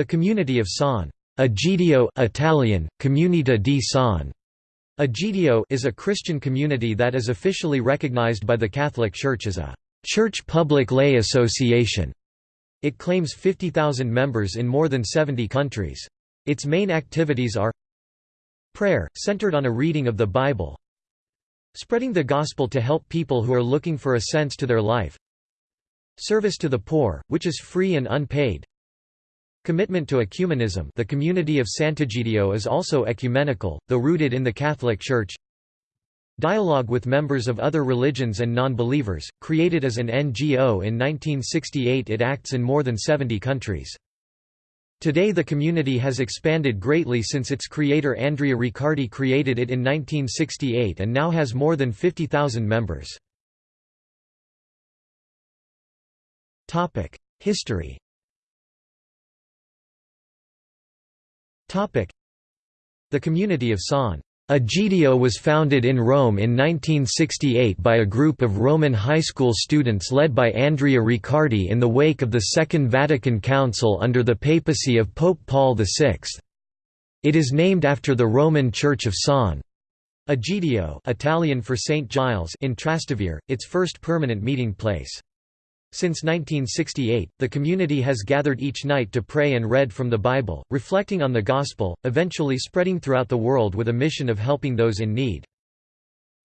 The community of San Egidio Italian, Comunità di San Egidio is a Christian community that is officially recognized by the Catholic Church as a church public lay association. It claims 50,000 members in more than 70 countries. Its main activities are prayer, centered on a reading of the Bible spreading the gospel to help people who are looking for a sense to their life service to the poor, which is free and unpaid Commitment to ecumenism the community of Sant'Egidio is also ecumenical, though rooted in the Catholic Church Dialogue with members of other religions and non-believers, created as an NGO in 1968 it acts in more than 70 countries. Today the community has expanded greatly since its creator Andrea Riccardi created it in 1968 and now has more than 50,000 members. History The community of San Egidio was founded in Rome in 1968 by a group of Roman high school students led by Andrea Riccardi in the wake of the Second Vatican Council under the papacy of Pope Paul VI. It is named after the Roman Church of San Egidio Italian for St. Giles in Trastevere, its first permanent meeting place. Since 1968, the community has gathered each night to pray and read from the Bible, reflecting on the Gospel, eventually spreading throughout the world with a mission of helping those in need.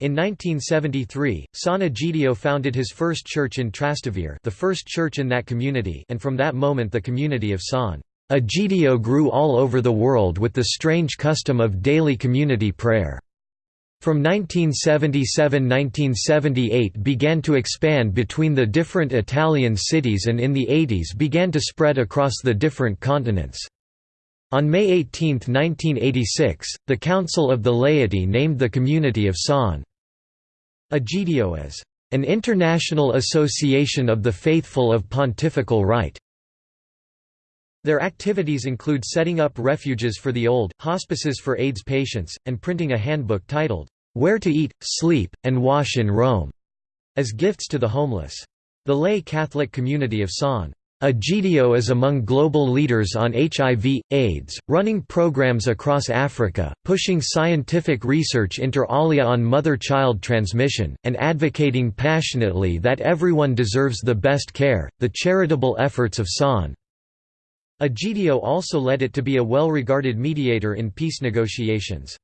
In 1973, San Egidio founded his first church in Trastevere the first church in that community and from that moment the community of San Egidio grew all over the world with the strange custom of daily community prayer. From 1977–1978 began to expand between the different Italian cities and in the 80s began to spread across the different continents. On May 18, 1986, the Council of the Laity named the community of San Egidio as an international association of the faithful of pontifical right. Their activities include setting up refuges for the old, hospices for AIDS patients, and printing a handbook titled, where to Eat, Sleep, and Wash in Rome, as gifts to the homeless. The lay Catholic community of San Egidio is among global leaders on HIV, AIDS, running programs across Africa, pushing scientific research inter alia on mother-child transmission, and advocating passionately that everyone deserves the best care. The charitable efforts of San Egidio also led it to be a well-regarded mediator in peace negotiations.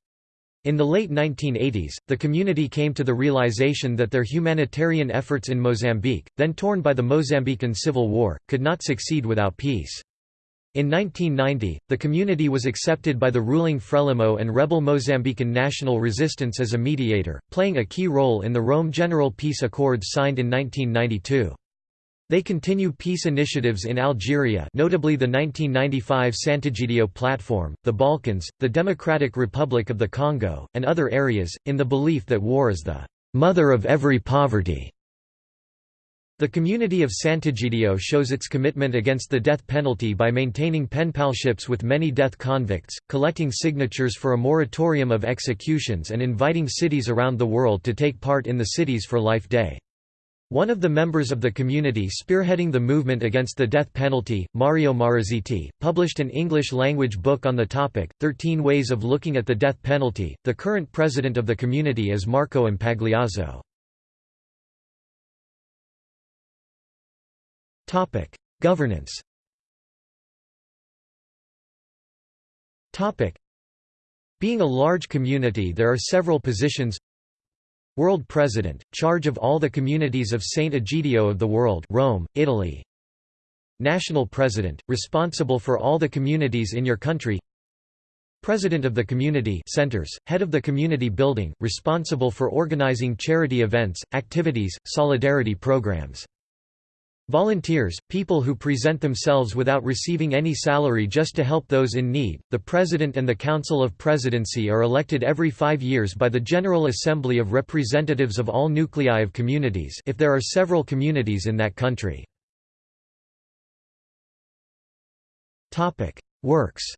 In the late 1980s, the community came to the realization that their humanitarian efforts in Mozambique, then torn by the Mozambican Civil War, could not succeed without peace. In 1990, the community was accepted by the ruling Frelimo and rebel Mozambican national resistance as a mediator, playing a key role in the Rome General Peace Accords signed in 1992. They continue peace initiatives in Algeria notably the 1995 Sant'Egidio Platform, the Balkans, the Democratic Republic of the Congo, and other areas, in the belief that war is the «mother of every poverty». The community of Sant'Egidio shows its commitment against the death penalty by maintaining penpalships with many death convicts, collecting signatures for a moratorium of executions and inviting cities around the world to take part in the Cities for Life Day. One of the members of the community spearheading the movement against the death penalty, Mario Marazziti, published an English-language book on the topic, 13 Ways of Looking at the Death Penalty. The current president of the community is Marco Impagliazzo. Topic: Governance. Topic: Being a large community there are several positions World President, charge of all the communities of Saint Egidio of the world Rome, Italy. National President, responsible for all the communities in your country. President of the Community Centers, head of the community building, responsible for organizing charity events, activities, solidarity programs Volunteers, people who present themselves without receiving any salary just to help those in need. The President and the Council of Presidency are elected every five years by the General Assembly of Representatives of all nuclei of communities if there are several communities in that country. Works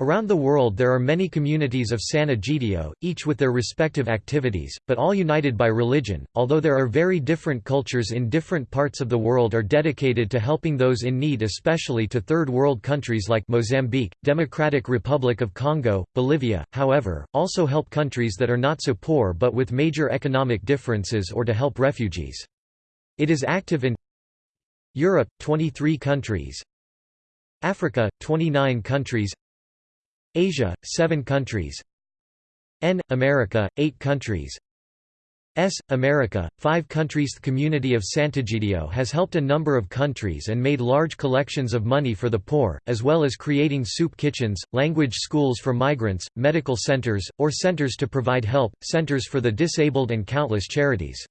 Around the world there are many communities of San Egidio, each with their respective activities, but all united by religion, although there are very different cultures in different parts of the world are dedicated to helping those in need especially to third world countries like Mozambique, Democratic Republic of Congo, Bolivia, however, also help countries that are not so poor but with major economic differences or to help refugees. It is active in Europe, 23 countries Africa, 29 countries Asia, 7 countries N. America, 8 countries S. America, 5 countries The community of Sant'Egidio has helped a number of countries and made large collections of money for the poor, as well as creating soup kitchens, language schools for migrants, medical centers, or centers to provide help, centers for the disabled and countless charities.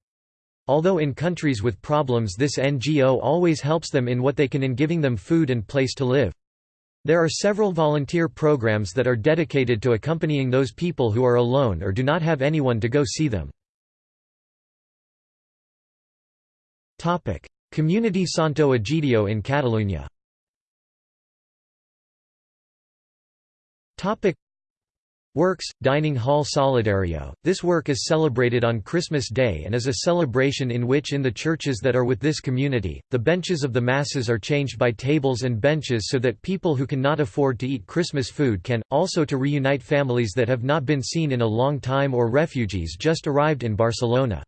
Although in countries with problems this NGO always helps them in what they can in giving them food and place to live. There are several volunteer programs that are dedicated to accompanying those people who are alone or do not have anyone to go see them. Community Santo Egidio in Catalunya Works, Dining Hall Solidario. This work is celebrated on Christmas Day and is a celebration in which in the churches that are with this community, the benches of the masses are changed by tables and benches so that people who cannot afford to eat Christmas food can, also to reunite families that have not been seen in a long time or refugees just arrived in Barcelona.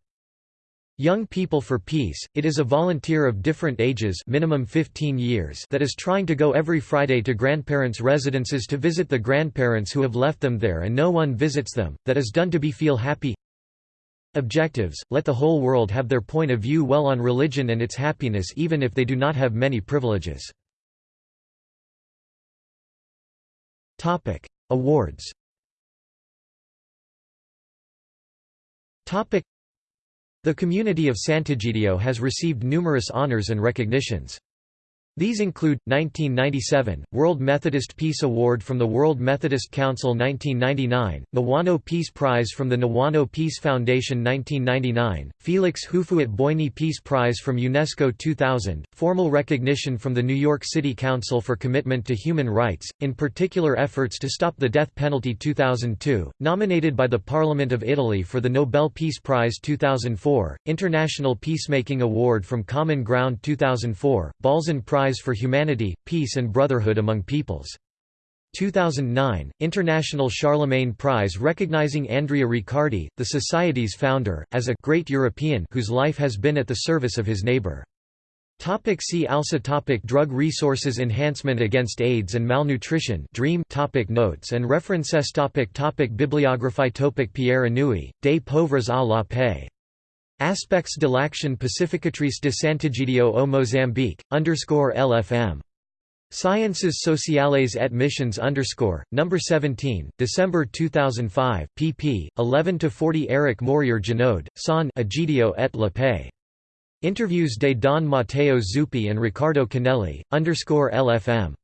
Young People for Peace, it is a volunteer of different ages minimum 15 years that is trying to go every Friday to grandparents' residences to visit the grandparents who have left them there and no one visits them, that is done to be feel happy. Objectives, let the whole world have their point of view well on religion and its happiness even if they do not have many privileges. Awards the community of Sant'Egidio has received numerous honors and recognitions. These include, 1997, World Methodist Peace Award from the World Methodist Council 1999, Niwano Peace Prize from the Niwano Peace Foundation 1999, Felix Houphouët-Boigny Peace Prize from UNESCO 2000, formal recognition from the New York City Council for Commitment to Human Rights, in particular efforts to stop the death penalty 2002, nominated by the Parliament of Italy for the Nobel Peace Prize 2004, International Peacemaking Award from Common Ground 2004, Balzan Prize Prize for Humanity, Peace and Brotherhood Among Peoples. 2009, International Charlemagne Prize recognizing Andrea Riccardi, the Society's founder, as a «great European» whose life has been at the service of his neighbor. Topic see also topic Drug resources enhancement against AIDS and malnutrition DREAM topic Notes and references topic topic Bibliography topic Pierre Anouilh, Des pauvres à la paix Aspects de l'action pacificatrice de Sant'Egidio au Mozambique, underscore LFM. Sciences Sociales et Missions underscore, number 17, December 2005, pp. 11-40 Eric Morier Genoud, San Egidio et la Paix. Interviews de Don Matteo Zuppi and Ricardo Canelli, underscore LFM.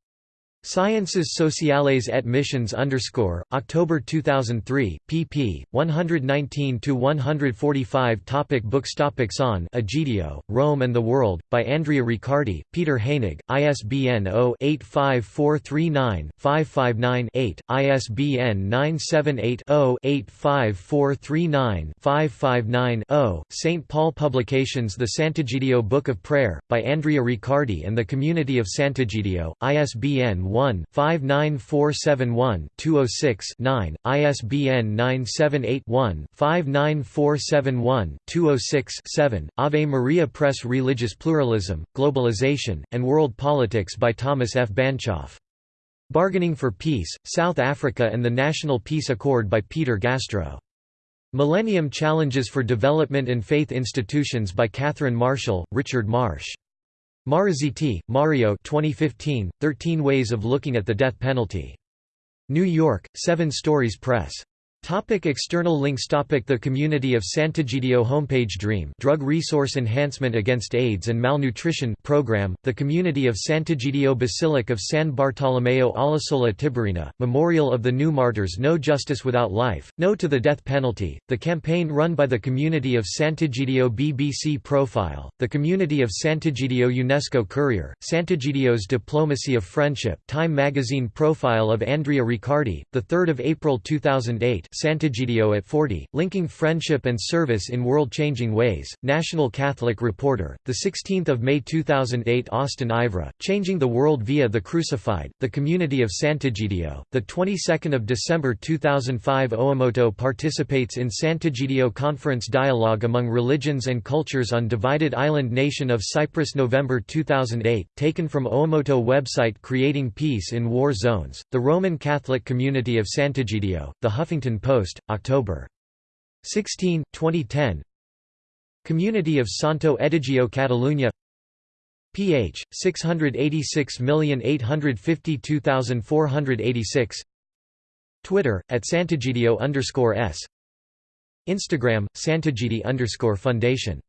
Sciences Sociales et Missions underscore, October 2003, pp. 119–145 Topic Books Topic San Egidio, Rome and the World, by Andrea Riccardi, Peter Heinegg, ISBN 0-85439-559-8, ISBN 978-0-85439-559-0, St. Paul Publications The Sant'Egidio Book of Prayer, by Andrea Riccardi and the Community of Sant'Egidio, ISBN 1-59471-206-9, ISBN 978-1-59471-206-7, Ave Maria Press Religious Pluralism, Globalization, and World Politics by Thomas F. Banchoff. Bargaining for Peace, South Africa and the National Peace Accord by Peter Gastrow. Millennium Challenges for Development and Faith Institutions by Catherine Marshall, Richard Marsh. Marazziti, Mario 2015, 13 Ways of Looking at the Death Penalty. New York, Seven Stories Press. Topic external links Topic The Community of Sant'Egidio homepage Dream Drug Resource Enhancement Against AIDS and Malnutrition program, The Community of Sant'Egidio Basilic of San Bartolomeo alla Sola Tiberina, Memorial of the New Martyrs No Justice Without Life, No to the Death Penalty, the campaign run by the Community of Sant'Egidio BBC Profile, the Community of Sant'Egidio UNESCO Courier, Sant'Egidio's Diplomacy of Friendship Time Magazine Profile of Andrea Riccardi, 3 April 2008 Sant'Egidio at 40, Linking Friendship and Service in World-Changing Ways, National Catholic Reporter, 16 May 2008 Austin Ivereigh, Changing the World via the Crucified, The Community of Sant'Egidio, 22 December 2005 Oomoto participates in Sant'Egidio Conference Dialogue among Religions and Cultures on Divided Island Nation of Cyprus November 2008, taken from Oomoto website Creating Peace in War Zones, The Roman Catholic Community of Sant'Egidio, The Huffington Post, October. 16, 2010 Community of Santo Edigio Catalunya ph 686852486 Twitter at Sant'Egidio underscore s. Instagram Sant'Egidi underscore Foundation